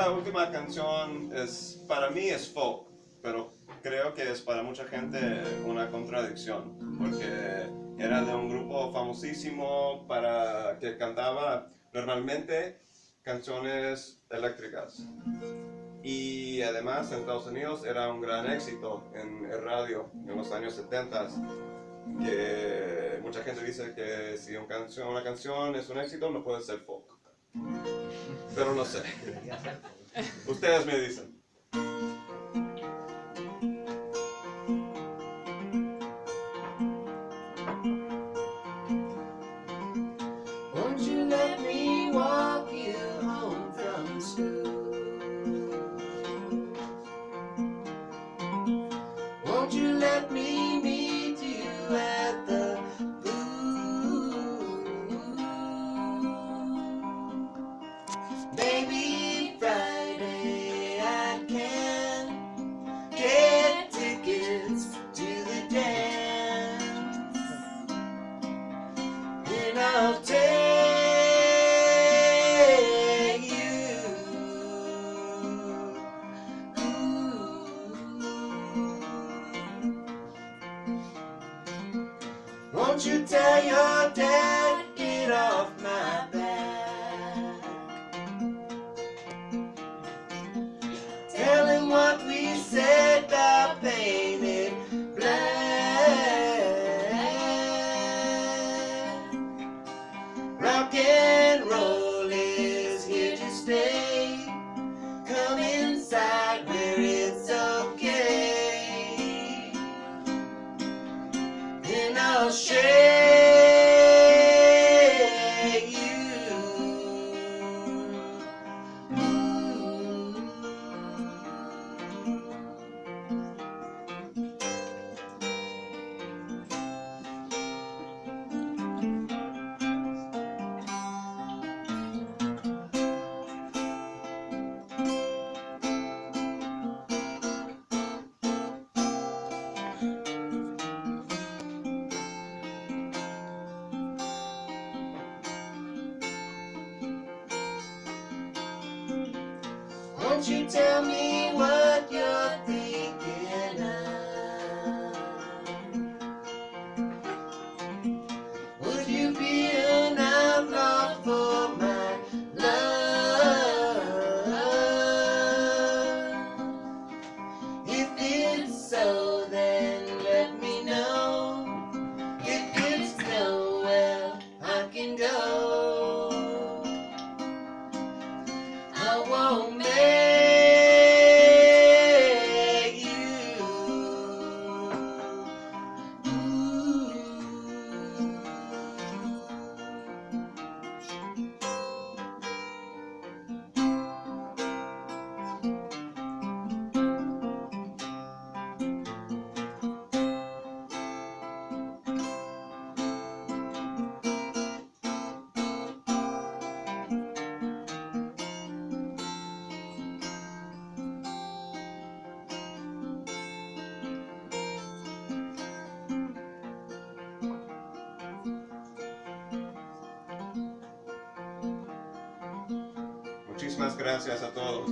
esta última canción es, para mí es folk, pero creo que es para mucha gente una contradicción, porque era de un grupo famosísimo para que cantaba normalmente canciones eléctricas. Y además en Estados Unidos era un gran éxito en el radio en los años 70 que mucha gente dice que si una canción, una canción es un éxito no puede ser folk. Pero no sé. Ustedes me dicen. Won't you let me walk you home from school? Won't you let me Maybe Friday I can get tickets to the dance. And I'll take you. Won't you tell your dad get off my back? Won't you tell me what you're thinking of? Would you be an outlaw for my love? If it's so, then let me know. If it's no, well, I can go. I won't Muchísimas gracias a todos.